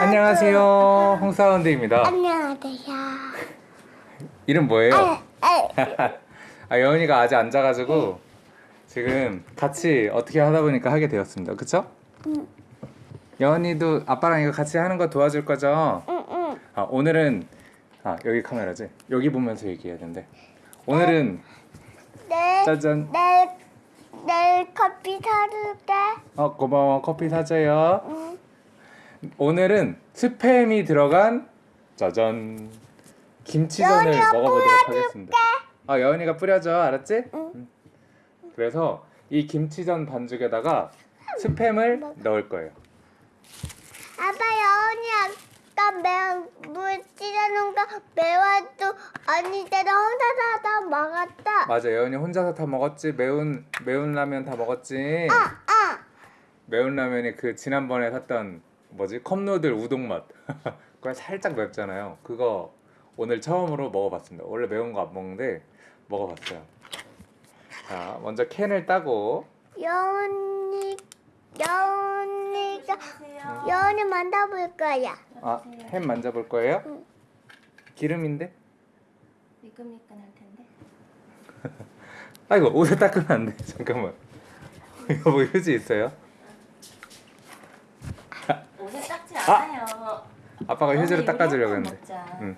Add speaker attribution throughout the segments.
Speaker 1: 안녕하세요. 홍사운드입니다.
Speaker 2: 안녕하세요.
Speaker 1: 이름 뭐예요?
Speaker 2: 아, 아,
Speaker 1: 아, 여은이가 아직 안 자가지고 지금 같이 어떻게 하다 보니까 하게 되었습니다. 그쵸?
Speaker 2: 응.
Speaker 1: 여은이도 아빠랑 이거 같이 하는 거 도와줄 거죠?
Speaker 2: 응, 응.
Speaker 1: 아, 오늘은 아, 여기 카메라지? 여기 보면서 얘기해야 된대. 오늘은
Speaker 2: 내일,
Speaker 1: 짜잔.
Speaker 2: 내일, 내일 커피 사줄게.
Speaker 1: 어, 고마워. 커피 사줘요.
Speaker 2: 응.
Speaker 1: 오늘은 스팸이 들어간 짜잔 김치전을 먹어보도록. 하겠습니다. 아 여은이가 뿌려줘, 알았지?
Speaker 2: 응.
Speaker 1: 그래서 이 김치전 반죽에다가 스팸을 넣을 거예요.
Speaker 2: 아빠 여운이 아까 매운 물 찌르는 거 매워도 언니들은 혼자서 다 먹었다.
Speaker 1: 맞아, 여은이 혼자서 다 먹었지. 매운 매운 라면 다 먹었지.
Speaker 2: 아, 아.
Speaker 1: 매운 라면이 그 지난번에 샀던 뭐지 컵누들 우동 맛. 그거 살짝 맵잖아요. 그거 오늘 처음으로 먹어봤습니다. 원래 매운 거 안 먹는데 먹어봤어요. 자, 먼저 캔을 따고
Speaker 2: 여운이, 여운이가 여운이 만져볼 거야.
Speaker 1: 아, 햄 만져볼 거예요?
Speaker 2: 응.
Speaker 1: 기름인데?
Speaker 3: 미끈미끈할 텐데.
Speaker 1: 아이고 옷에 닦으면 안 돼. 잠깐만. 이거 뭐 휴지 있어요?
Speaker 3: 옷에 닦지
Speaker 1: 아! 아빠가 휴지로 닦아주려고 했는데. 응.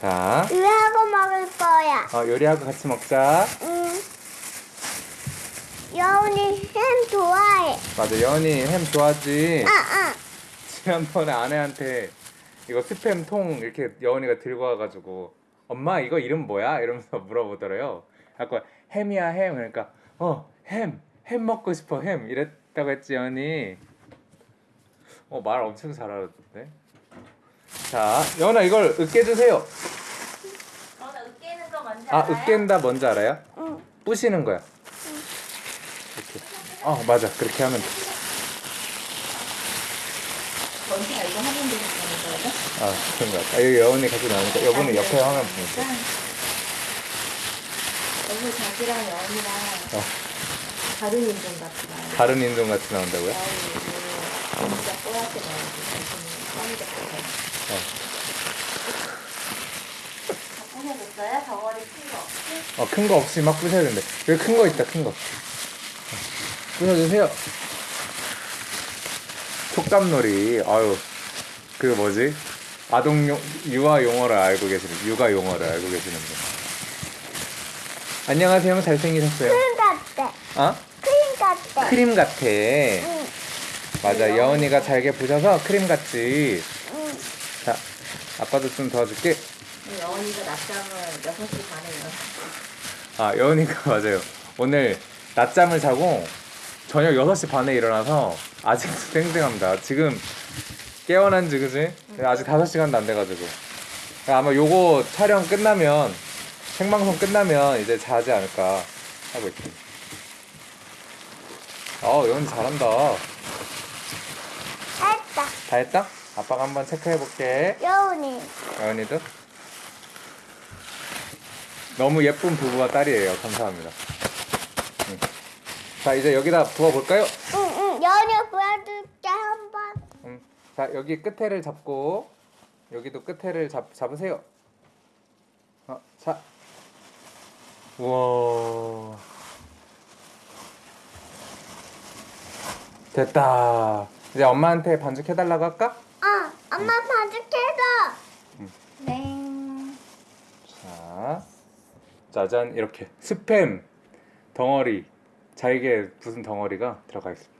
Speaker 1: 자,
Speaker 2: 이하고 먹을 거야.
Speaker 1: 어, 요리하고 같이 먹자.
Speaker 2: 응. 여운이 햄 좋아해.
Speaker 1: 맞아, 여은이 햄 좋아하지.
Speaker 2: 아, 아.
Speaker 1: 지난번에 아내한테 이거 스팸 통 이렇게 여은이가 들고 와가지고 엄마 이거 이름 뭐야? 이러면서 물어보더래요. 아까 햄이야 햄 그러니까 어 햄 햄 먹고 싶어 햄 이랬다고 했지 여은이. 어 말 엄청 잘 알아듣네. 자 여은아 이걸 으깨주세요.
Speaker 3: 어, 나 으깨는 거 뭔지
Speaker 1: 아
Speaker 3: 알아요?
Speaker 1: 으깬다 뭔지 알아요?
Speaker 2: 응.
Speaker 1: 부시는 거야. 이렇게. 어 맞아 그렇게 하면 돼.
Speaker 3: 뭔지가 이거 하면 되겠다는 거죠?
Speaker 1: 아 그런 거 같아. 아, 여기 여은이 같이 나오니까 여분은 옆에 화면 보니까.
Speaker 3: 여기 자기랑 여운이랑
Speaker 1: 어.
Speaker 3: 다른 인종 같다.
Speaker 1: 다른 인종 같이 나온다고요?
Speaker 3: 여운이 진짜 뽀얗게 나오고 자기는 뻔히 다 부셔줬어요? 덩어리 큰거 없이?
Speaker 1: 어, 큰 거 없이 막 부셔야 된대. 여기 큰 거 있다, 큰 거. 부셔주세요. 촉감놀이. 아유, 그 뭐지? 아동용, 유아 용어를 알고 계시는, 육아 용어를 알고 계시는 분. 안녕하세요. 잘생기셨어요.
Speaker 2: 크림 같대.
Speaker 1: 어?
Speaker 2: 크림 같대.
Speaker 1: 크림 같아.
Speaker 2: 응.
Speaker 1: 맞아, 여운이가 잘게 부셔서 크림 같지.
Speaker 2: 응.
Speaker 1: 자, 아빠도 좀 도와줄게.
Speaker 3: 여운이가 낮잠을 6시 반에 일어났어.
Speaker 1: 아, 여은이가 맞아요. 오늘 낮잠을 자고 저녁 6시 반에 일어나서 아직도 땡땡합니다. 지금 깨어난 지 그지? 아직 5시간도 안 돼가지고. 아마 요거 촬영 끝나면 생방송 끝나면 이제 자지 않을까 하고 있습니다. 어, 여은이 잘한다.
Speaker 2: 다
Speaker 1: 했다? 아빠가 한번 체크해 볼게.
Speaker 2: 여운이.
Speaker 1: 여은이도. 너무 예쁜 부부와 딸이에요. 감사합니다. 응. 자, 이제 여기다 부어볼까요?
Speaker 2: 응, 응. 여운이 보여줄게, 한 번.
Speaker 1: 음. 자 여기 끝에를 잡고 여기도 끝에를 잡 잡으세요. 어, 자. 우와. 됐다. 이제 엄마한테 반죽 해달라고 할까?
Speaker 2: 어, 엄마 봐줄게서.
Speaker 3: 네.
Speaker 1: 자, 짜잔 이렇게 스팸 덩어리 잘게 부순 덩어리가 들어가 있습니다.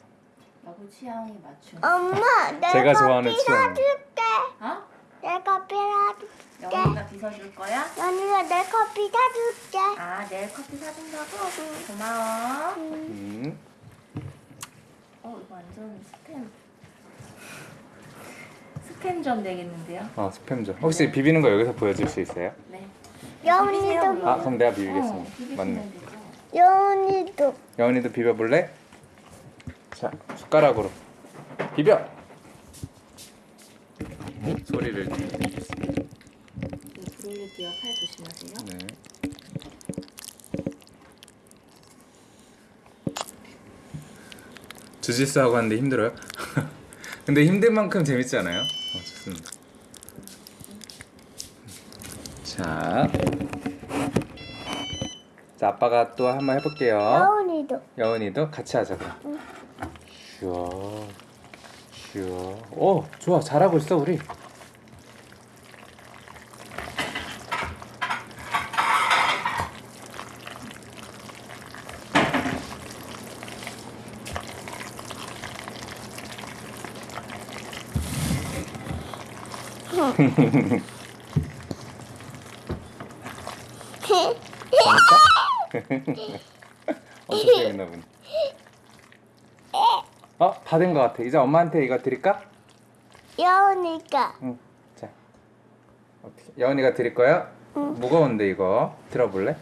Speaker 3: 여보 취향에 맞춘.
Speaker 2: 엄마, 내가
Speaker 1: 제가 좋아하는 취향.
Speaker 2: 사줄게.
Speaker 3: 어?
Speaker 2: 내 커피 사줄게.
Speaker 3: 여운이가 빗어줄 거야?
Speaker 2: 연이가 내 커피 사줄게.
Speaker 3: 아 내일 커피 사준다고? 고마워.
Speaker 1: 음.
Speaker 3: 어 이거 완전 스팸. 스팸전 되겠는데요?
Speaker 1: 어 스팸죠. 혹시 비비는 거 여기서 보여줄 수 있어요?
Speaker 3: 네.
Speaker 2: 여운이도,
Speaker 1: 아 그럼 내가
Speaker 3: 어,
Speaker 1: 비비겠습니다.
Speaker 3: 비비시면
Speaker 1: 맞네.
Speaker 2: 여운이도.
Speaker 1: 여은이도 비벼볼래? 자, 숟가락으로 비벼. 소리를
Speaker 3: 팔 조심하세요.
Speaker 1: 네. 주짓수 하고 하는데 힘들어요? 근데 힘든 만큼 재밌지 않아요? 어, 좋습니다. 자, 자 아빠가 또 한번 해볼게요.
Speaker 2: 여운이도.
Speaker 1: 여운이도 같이 하자 그럼. 슈어, 슈어. 오, 좋아, 잘하고 있어 우리. 엄청 재밌나 보네. 어, 다 된 것 같아. 이제 엄마한테 이거 드릴까?
Speaker 2: 여운이가.
Speaker 1: 응. 자, 어떻게? 여운이가 드릴 거야? 무거운데 이거 들어볼래?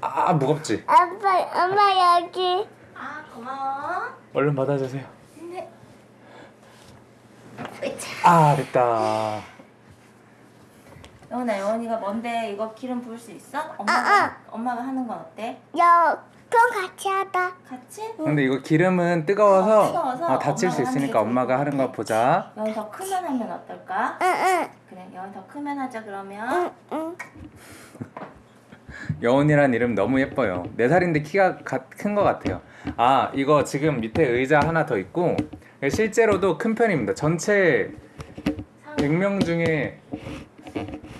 Speaker 1: 아, 무겁지?
Speaker 2: 아빠, 엄마 여기.
Speaker 3: 아 고마워.
Speaker 1: 얼른 받아주세요.
Speaker 3: 네.
Speaker 1: 아, 됐다.
Speaker 3: 영훈아 영훈이가 뭔데 이거 기름 부을 수 있어? 엄마가 엄마가 하는 건 어때?
Speaker 2: 여, 그럼 같이 하다.
Speaker 3: 같이?
Speaker 1: 근데 이거 기름은 뜨거워서,
Speaker 3: 어, 뜨거워서
Speaker 1: 어, 다칠 수
Speaker 3: 엄마가 하는 게
Speaker 1: 있으니까 엄마가
Speaker 3: 것
Speaker 1: 하는
Speaker 3: 같아.
Speaker 1: 거 보자.
Speaker 3: 영훈 더 크면 하면 어떨까?
Speaker 2: 응, 응.
Speaker 3: 그래 영훈 더 크면 하자 그러면.
Speaker 2: 응, 응.
Speaker 1: 여운이란 이름 너무 예뻐요. 네 살인데 키가 큰 것 같아요. 아 이거 지금 밑에 의자 하나 더 있고 실제로도 큰 편입니다. 전체 100명 중에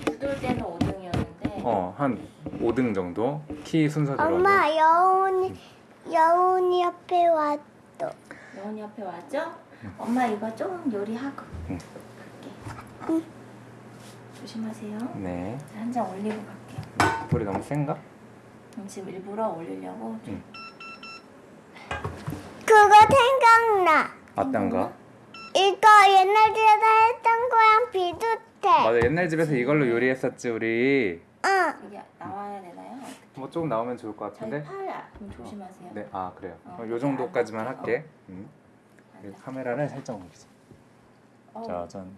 Speaker 3: 죽을 때는 5등이었는데
Speaker 1: 어 한 5등 정도 키 순서대로.
Speaker 2: 엄마, 여운이, 여운이 옆에 왔어.
Speaker 3: 영훈이 옆에 와죠? 엄마 이거 좀 요리하고
Speaker 1: 응.
Speaker 3: 갈게. 조심하세요.
Speaker 1: 네.
Speaker 3: 한 장 올리고 갈게요.
Speaker 1: 불이 너무 센가?
Speaker 3: 음, 지금 일부러 올리려고 좀
Speaker 2: 그거 생각나.
Speaker 1: 어떤 거?
Speaker 2: 이거 옛날 집에서 했던 거랑 비슷해.
Speaker 1: 맞아 옛날 집에서 이걸로 요리했었지 우리.
Speaker 2: 응.
Speaker 3: 여기 나와야 되나요?
Speaker 1: 뭐 조금 나오면 좋을 것 같은데.
Speaker 3: 팔 아, 좀 조심하세요.
Speaker 1: 네, 아 그래요.
Speaker 3: 어,
Speaker 1: 어, 요 정도까지만
Speaker 3: 앉아.
Speaker 1: 할게. 음. 카메라를 살짝 옮기자.
Speaker 3: 어.
Speaker 1: 짜잔.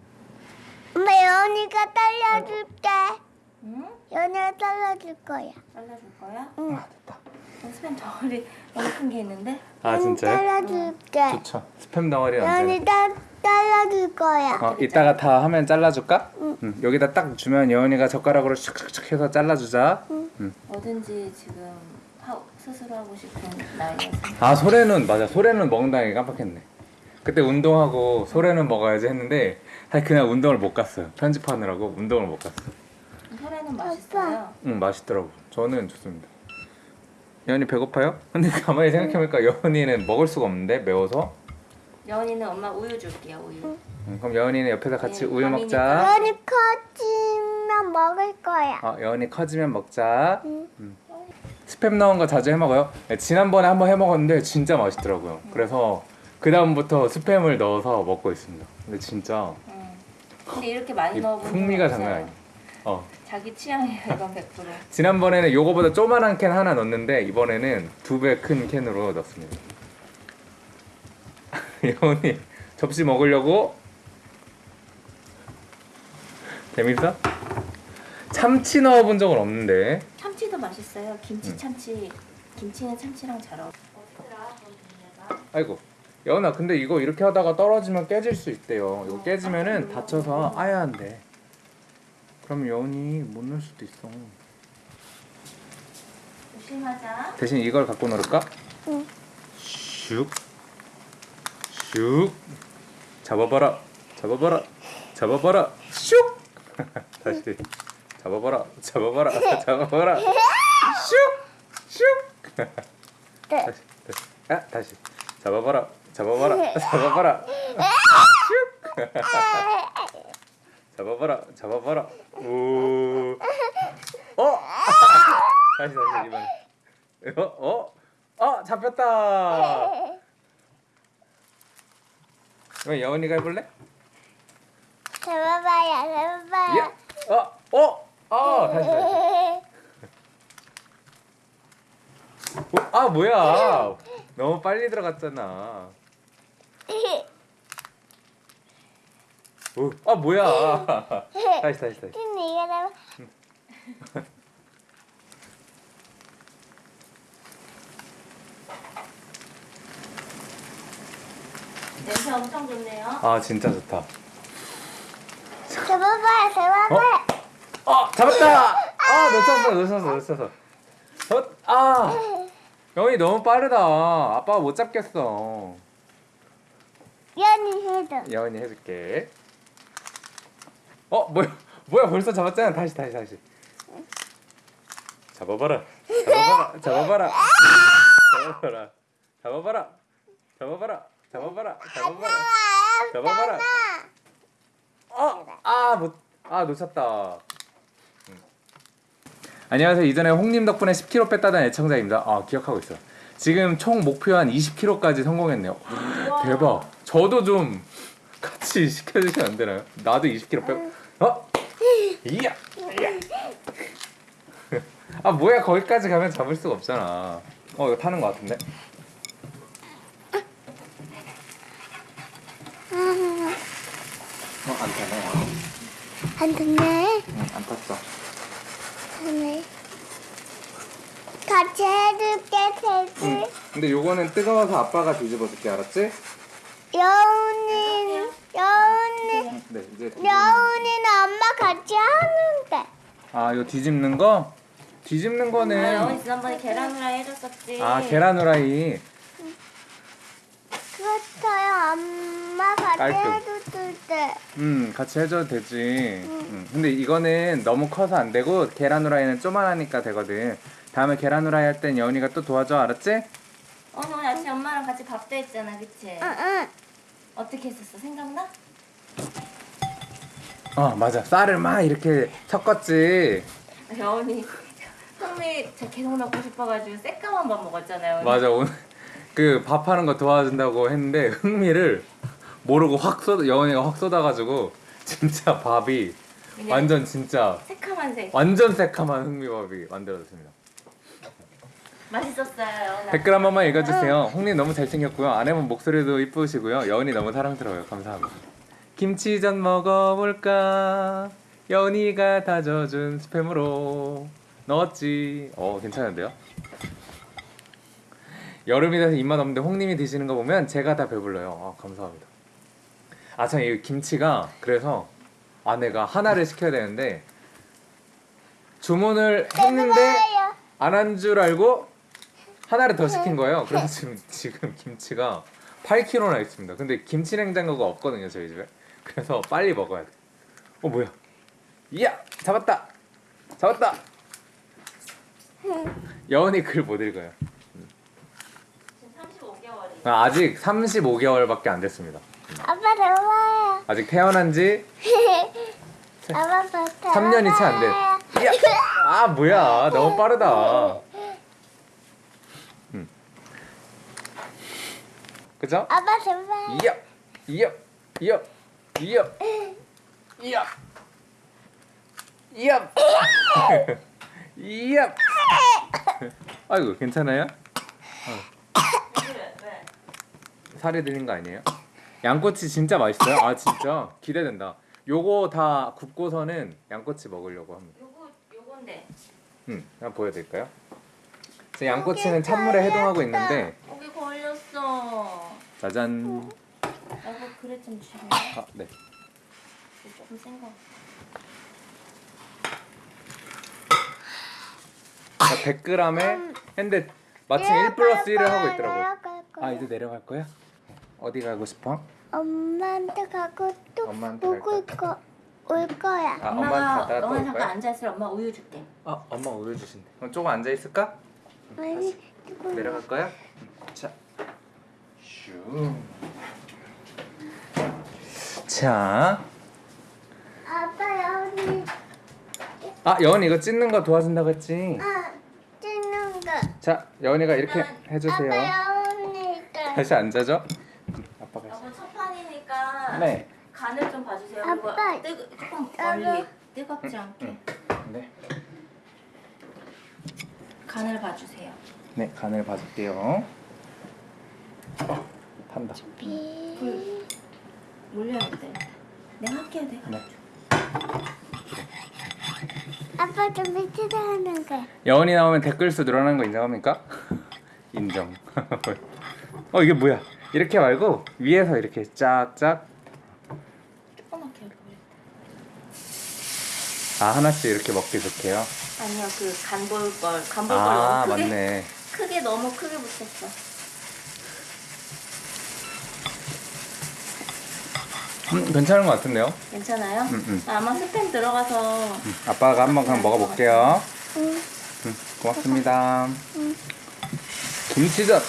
Speaker 2: 엄마, 여운이가 잘라줄게.
Speaker 3: 응?
Speaker 2: 연이가 잘라줄 거야.
Speaker 3: 잘라줄 거야?
Speaker 2: 응.
Speaker 1: 아 됐다.
Speaker 3: 어, 스팸 덩어리 너무 큰 게 있는데?
Speaker 1: 아 진짜요?
Speaker 2: 잘라줄게.
Speaker 1: 좋죠. 스팸 덩어리 언제?
Speaker 2: 다 잘라줄 거야.
Speaker 1: 어, 이따가 다 하면 잘라줄까? 응. 여기다 딱 주면 여은이가 젓가락으로 슉슉슉 해서 잘라주자. 응.
Speaker 3: 뭐든지 지금 하, 스스로 하고 싶은 나이에서
Speaker 1: 아 소래는 맞아. 소래는 먹는다는 게 깜빡했네. 그때 운동하고 소래는 먹어야지 했는데 사실 그날 운동을 못 갔어요. 편집하느라고 운동을 못 갔어.
Speaker 3: 소래는 맛있어요.
Speaker 1: 응 맛있더라고. 저는 좋습니다. 여은이 배고파요? 근데 가만히 생각해보니까 여은이는 먹을 수가 없는데 매워서.
Speaker 3: 여운이는 엄마 우유 줄게요 우유.
Speaker 1: 응, 그럼 여은이는 옆에서 같이
Speaker 3: 네,
Speaker 1: 우유. 먹자.
Speaker 2: 연이 커지면 먹을 거야.
Speaker 1: 어, 여은이 커지면 먹자.
Speaker 2: 응.
Speaker 1: 스팸 넣은 거 자주 해 먹어요. 네, 지난번에 한번 해 먹었는데 진짜 맛있더라고요. 그래서 그 다음부터 스팸을 넣어서 먹고 있습니다. 근데 진짜
Speaker 3: 응. 근데 이렇게 많이 적은
Speaker 1: 풍미가 장난. 아니에요. 어.
Speaker 3: 자기 취향이에요 이건 100%.
Speaker 1: 지난번에는 요거보다 조만한 캔 하나 넣었는데 이번에는 두 배 큰 캔으로 넣습니다. 여운이 접시 먹으려고 재밌어? 참치 넣어본 적은 없는데
Speaker 3: 참치도 맛있어요. 김치 참치. 김치는 참치랑 잘 어울려.
Speaker 1: 아이고 여운아 근데 이거 이렇게 하다가 떨어지면 깨질 수 있대요 이거 깨지면은 다쳐서 아야 한대 그럼 여운이 못 넣을 수도 있어.
Speaker 3: 조심하자.
Speaker 1: 대신 이걸 갖고 놀을까?
Speaker 2: 응.
Speaker 1: 슉. 슉. 잡아봐라. 잡아봐라. 잡아봐라. 슉. 다시. 잡아봐라. 잡아봐라. 잡아봐라. 슉. 슉.
Speaker 2: 네.
Speaker 1: 다시. 다시. 아 다시. 잡아봐라. 잡아봐라. 잡아봐라. 슉 잡아봐라 잡아봐라 오 어? 다시 다시 이번에 어? 어? 어 잡혔다 그럼 여운이가 해볼래?
Speaker 2: 잡아봐요, 잡아봐요.
Speaker 1: 야! 어? 어? 어 다시 다시 어? 아 뭐야 너무 빨리 들어갔잖아 오, 아 뭐야 다시 다시 다시
Speaker 2: 잡아.
Speaker 3: 냄새 엄청 좋네요.
Speaker 1: 아 진짜 좋다.
Speaker 2: 잡아봐요, 잡아봐요.
Speaker 1: 어 잡았다. 아 놓쳤어 놓쳤어 놓쳤어. 어, 아 영이 너무 빠르다. 아빠가 못 잡겠어.
Speaker 2: 연이 해도.
Speaker 1: 여은이 해줄게. 어 뭐야 뭐야 벌써 잡았잖아. 다시 다시 다시. 잡아봐라. 잡아봐라. 잡아봐라. 잡아봐라. 잡아봐라. 잡아봐라. 잡아봐라. 잡아봐라. 잡아봐라. 어, 아, 못, 아 놓쳤다. 음. 안녕하세요. 이전에 홍님 덕분에 10kg 뺐다던 애청자입니다. 아, 기억하고 있어. 지금 총 목표 한 20kg까지 성공했네요. 대박. 저도 좀 같이 시켜주시면 안 되나요? 나도 20kg 빼. 어? 이야. 이야. 아 뭐야 거기까지 가면 잡을 수가 없잖아. 어 이거 타는 것 같은데? 어 안 타네.
Speaker 2: 안 됐네.
Speaker 1: 안 탔어.
Speaker 2: 네. 같이 해줄게, 세지.
Speaker 1: 응. 근데 요거는 뜨거워서 아빠가 뒤집어 줄게 알았지?
Speaker 2: 여운이, 여운이,
Speaker 1: 네 이제 뒤집는
Speaker 2: 여운이는 엄마 같이 하는데.
Speaker 1: 아 이거 뒤집는 거? 뒤집는
Speaker 3: 아, 영원이
Speaker 1: 거는
Speaker 3: 지난번에 계란 후라이 해줬었지.
Speaker 1: 아 계란 후라이
Speaker 2: 그렇어요, 엄마 같이
Speaker 1: 깔끔.
Speaker 2: 해줬을 때.
Speaker 1: 음 같이 해줘도 되지 음. 근데 이거는 너무 커서 안 되고 계란 후라이는 쪼만하니까 되거든 다음에 계란 후라이 할 땐 여운이가 또 도와줘 알았지?
Speaker 3: 오늘 오늘 아침에 엄마랑 같이 밥도 했잖아, 그치?
Speaker 2: 응, 응.
Speaker 3: 어떻게 했었어? 생각나?
Speaker 1: 어 맞아 쌀을 막 이렇게 섞었지
Speaker 3: 여운이 흥미 저 계속 먹고 싶어가지고 새까만 밥 먹었잖아요.
Speaker 1: 맞아 오늘 그 밥 하는 거 도와준다고 했는데 흥미를 모르고 확 쏟아 여운이가 확 쏟아가지고 진짜 밥이 완전 진짜
Speaker 3: 새카만 색.
Speaker 1: 완전 새카만 흥미밥이 만들어졌습니다.
Speaker 3: 맛있었어요.
Speaker 1: 댓글 한 번만 읽어주세요. 홍님 너무 잘생겼고요. 아내분 목소리도 이쁘시고요. 여운이 너무 사랑스러워요. 감사합니다. 김치전 먹어볼까? 여운이가 다져준 스팸으로 넣었지. 어 괜찮은데요? 여름이 돼서 입맛 없는데 홍님이 드시는 거 보면 제가 다 배불러요. 아 감사합니다. 아참 이 김치가 그래서 아내가 하나를 시켜야 되는데 주문을 했는데. 안 한 줄 알고 하나를 더 시킨 거예요. 그래서 지금 지금 김치가 8kg나 있습니다. 근데 김치 냉장고가 없거든요 저희 집에. 그래서 빨리 먹어야 돼. 어 뭐야? 이야 잡았다. 잡았다. 여운이 글 못 읽어요.
Speaker 3: 지금 35개월이.
Speaker 1: 아, 아직 35개월밖에 안 됐습니다.
Speaker 2: 아빠 배워요.
Speaker 1: 아직 태어난 지
Speaker 2: 아빠 배
Speaker 1: 3년이 채 안 돼. 이야. 아 뭐야 너무 빠르다. 그죠?
Speaker 2: 아빠 배워요.
Speaker 1: 이야 이야 이야 이야 이야 이야 이야 아이고 괜찮아요?
Speaker 3: 왜? 왜?
Speaker 1: 살이 들린 거 아니에요? 양꼬치 진짜 맛있어요? 아 진짜 기대된다. 요거 다 굽고서는 양꼬치 먹으려고 합니다.
Speaker 3: 요거 요건데.
Speaker 1: 음, 한번 보여드릴까요? 양꼬치는 찬물에 해동하고 있는데
Speaker 3: 여기 걸렸어.
Speaker 1: 짜잔.
Speaker 3: 여보 그래 좀 주세요.
Speaker 1: 아 네.
Speaker 3: 조금 센 거.
Speaker 1: 100g에 했는데 마침 1 플러스 1을 하고 있더라고요. 아 이제 내려갈 거야? 어디 가고 싶어?
Speaker 2: 엄마한테 가고 또
Speaker 1: 엄마한테
Speaker 2: 보고 거, 올 거야.
Speaker 1: 아
Speaker 3: 엄마가
Speaker 1: 또
Speaker 3: 너네
Speaker 1: 올
Speaker 3: 잠깐
Speaker 1: 거야?
Speaker 3: 앉아 있으라 엄마 우유 줄게.
Speaker 1: 아 엄마 우유 주신대. 그럼 조금 앉아 있을까?
Speaker 2: 아니, 조금
Speaker 1: 내려갈 거야? 자, 슈. 자,
Speaker 2: 아빠 여기
Speaker 1: 아 여원이 이거 찢는 거 도와준다고 했지.
Speaker 2: 아 찍는 거.
Speaker 1: 자, 여원이가 이렇게 해주세요.
Speaker 2: 아빠 여기니까.
Speaker 1: 다시 앉아줘. 아빠가.
Speaker 3: 여보 첫 판이니까
Speaker 1: 네.
Speaker 3: 간을 좀 봐주세요.
Speaker 2: 아빠.
Speaker 3: 뜨 조금
Speaker 2: 아빠.
Speaker 3: 멀리 뜨겁지 않게
Speaker 1: 응. 네.
Speaker 3: 간을 봐주세요.
Speaker 1: 네, 간을 봐줄게요. 탄다.
Speaker 3: 불 올려야 돼. 내가 할게요, 내가.
Speaker 1: 네.
Speaker 2: 아빠 좀 밑에다 하는 거.
Speaker 1: 여원이 나오면 댓글 수 늘어나는 거 인정합니까? 인정. 어 이게 뭐야? 이렇게 말고 위에서 이렇게 짝짝
Speaker 3: 조그맣게 그래.
Speaker 1: 아 하나씩 이렇게 먹기 좋게요.
Speaker 3: 아니요 그 간볼걸 간볼걸
Speaker 1: 아
Speaker 3: 너무 크게
Speaker 1: 맞네.
Speaker 3: 크게 너무 크게 붙였어.
Speaker 1: 음, 괜찮은 것 같은데요?
Speaker 3: 괜찮아요?
Speaker 1: 음, 음.
Speaker 3: 아마 스팸 들어가서
Speaker 1: 음, 아빠가 한번 그냥 먹어볼게요.
Speaker 2: 응.
Speaker 1: 음, 고맙습니다.
Speaker 2: 응.
Speaker 1: 김치전.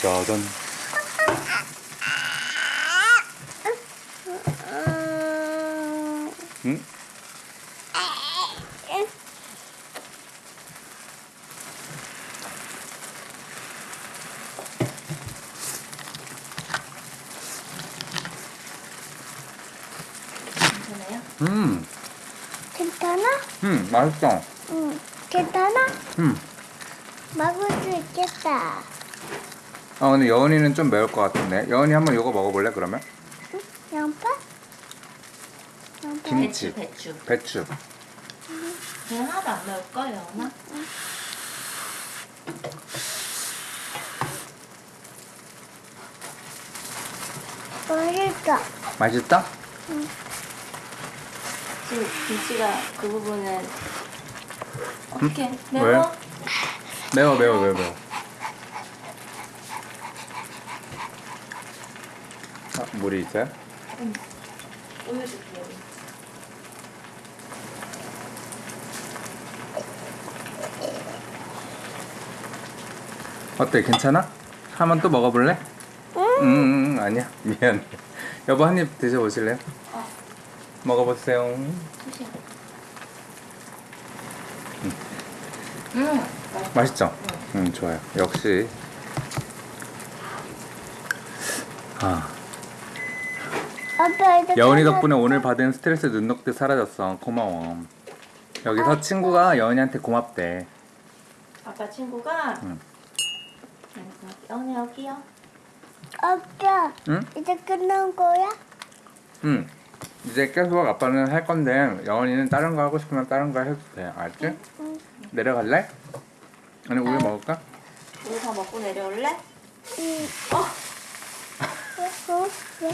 Speaker 1: 짜잔.
Speaker 2: 음,
Speaker 3: 괜찮아?
Speaker 1: 음, 맛있어.
Speaker 2: 응. 괜찮아?
Speaker 1: 음.
Speaker 2: 먹을 수 있겠다.
Speaker 1: 아 근데 여은이는 좀 매울 것 같은데. 여은이 한번 이거 먹어볼래 그러면?
Speaker 2: 양파? 양파.
Speaker 1: 김치.
Speaker 3: 배추 배추.
Speaker 1: 배추.
Speaker 3: 걔는 하나도 안 매울 거예요, 나?
Speaker 2: 맛있어.
Speaker 1: 맛있다?
Speaker 3: 지금 김치가 그 부분은 어떻게
Speaker 1: 왜?
Speaker 3: 매워?
Speaker 1: 매워 매워 매워 매워. 아, 물이 있어요?
Speaker 3: 우유 줄게요.
Speaker 1: 어때? 괜찮아? 한 번 또 먹어볼래? 응. 음, 음, 아니야. 미안. 여보 한 입 드셔보실래요?
Speaker 3: 어,
Speaker 1: 먹어보세요.
Speaker 3: 음.
Speaker 1: 맛있죠? 음, 좋아요. 역시. 아,
Speaker 2: 아빠 이제
Speaker 1: 여은이. 덕분에 오늘 받은 스트레스 눈 녹듯 사라졌어. 고마워. 여기서 친구가 여은이한테 고맙대.
Speaker 3: 아빠 친구가
Speaker 1: 응.
Speaker 3: 여기 여기요.
Speaker 2: 아빠
Speaker 1: 응?
Speaker 2: 이제 끝난 거야?
Speaker 1: 응. 이제 계속 아빠는 할 건데 여은이는 다른 거 하고 싶으면 다른 거 해도 돼. 알지?
Speaker 2: 응.
Speaker 1: 내려갈래? 아니 우유
Speaker 3: 네.
Speaker 1: 먹을까?
Speaker 3: 우리 다 먹고 내려올래?
Speaker 2: 응.
Speaker 3: 어,
Speaker 2: 어? 왜?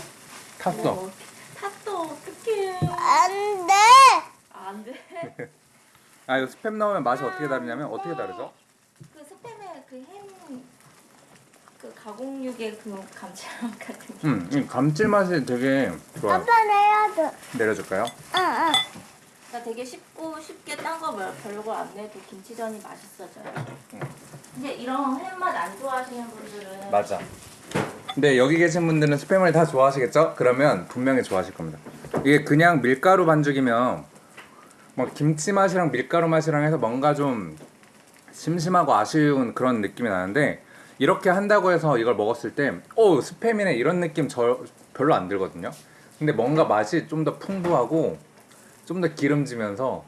Speaker 1: 탔어.
Speaker 3: 뭐, 탔어. 어떡해.
Speaker 2: 안 돼.
Speaker 3: 안 돼.
Speaker 1: 아 이거 스팸 넣으면 맛이 어떻게 다르냐면 어떻게 다르죠?
Speaker 3: 그 스팸의 그햄 그 가공육의 그 감칠맛 같은 게.
Speaker 1: 음, 이 감칠맛이 되게 좋아요.
Speaker 2: 아빠 내야줘.
Speaker 1: 내려줄까요?
Speaker 2: 응, 응.
Speaker 3: 그러니까 되게 쉽고 쉽게 딴 거 별거 안 내도 김치전이 맛있어져요.
Speaker 1: 응.
Speaker 3: 근데 이런 햄맛 안 좋아하시는 분들은
Speaker 1: 맞아. 근데 여기 계신 분들은 스팸을 다 좋아하시겠죠? 그러면 분명히 좋아하실 겁니다. 이게 그냥 밀가루 반죽이면 뭐 김치 맛이랑 밀가루 맛이랑 해서 뭔가 좀 심심하고 아쉬운 그런 느낌이 나는데 이렇게 한다고 해서 이걸 먹었을 때, 오 스팸이네 이런 느낌 저 별로 안 들거든요. 근데 뭔가 맛이 좀 더 풍부하고 좀 더 기름지면서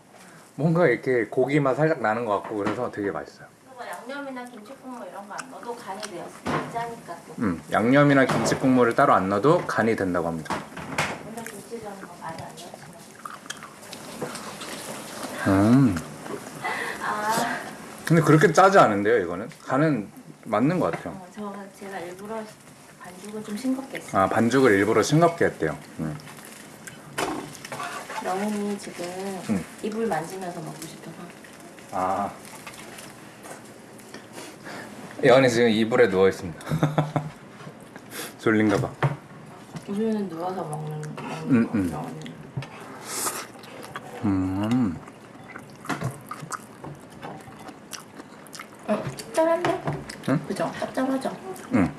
Speaker 1: 뭔가 이렇게 고기 맛 살짝 나는 것 같고 그래서 되게 맛있어요.
Speaker 3: 뭐 양념이나 김치 국물 이런 거 안 넣어도 간이 되었으면 짜니까 또.
Speaker 1: 음, 양념이나 김치 국물을 따로 안 넣어도 간이 된다고 합니다.
Speaker 3: 근데 김치전은 뭐 많이 안 넣었지만.
Speaker 1: 음.
Speaker 3: 아,
Speaker 1: 근데 그렇게 짜지 않은데요, 이거는? 간은 맞는 것 같아요.
Speaker 3: 어, 저 제가 일부러 반죽을 좀 싱겁게 했어요.
Speaker 1: 아, 반죽을 일부러 싱겁게 했대요. 음.
Speaker 3: 영훈이 지금
Speaker 1: 음.
Speaker 3: 이불 만지면서 먹고 싶어서.
Speaker 1: 아. 예언이 지금 이불에 누워 있습니다. 졸린가 봐.
Speaker 3: 우유는 누워서 먹는 먹는
Speaker 1: 음,
Speaker 3: 거.
Speaker 1: 음. 음.
Speaker 3: 어, 짭짤한데?
Speaker 1: 응?
Speaker 3: 그죠? 짭짤하죠?
Speaker 1: 음.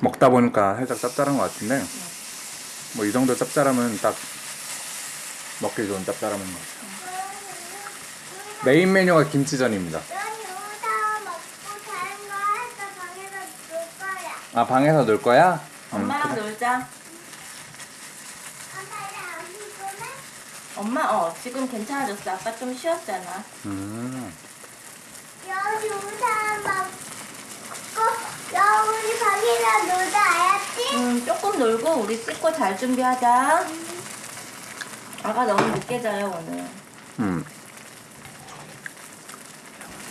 Speaker 1: 먹다 보니까 살짝 짭짤한 것 같은데 뭐이 정도 짭짤하면 딱 먹기 좋은 짭짤함인 것 같아요. 메인 메뉴가 김치전입니다.
Speaker 2: 넌 여기다 먹고 다른 거 해서 방에서 놀 거야.
Speaker 1: 아 방에서 놀 거야? 음,
Speaker 3: 엄마랑
Speaker 1: 그래.
Speaker 3: 놀자. 엄마 어 지금 괜찮아졌어. 아빠 좀 쉬었잖아.
Speaker 1: 음.
Speaker 2: 여기 우산 먹고 여기 방에서 놀자 알았지?
Speaker 3: 음 조금 놀고 우리 씻고 잘 준비하자. 아가 너무 늦게 자요 오늘.
Speaker 1: 음.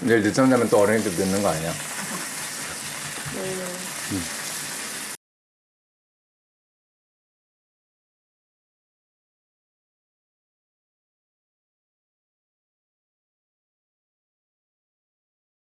Speaker 1: 내일 늦잠 자면 또 어린이집 늦는 거 아니야? 음.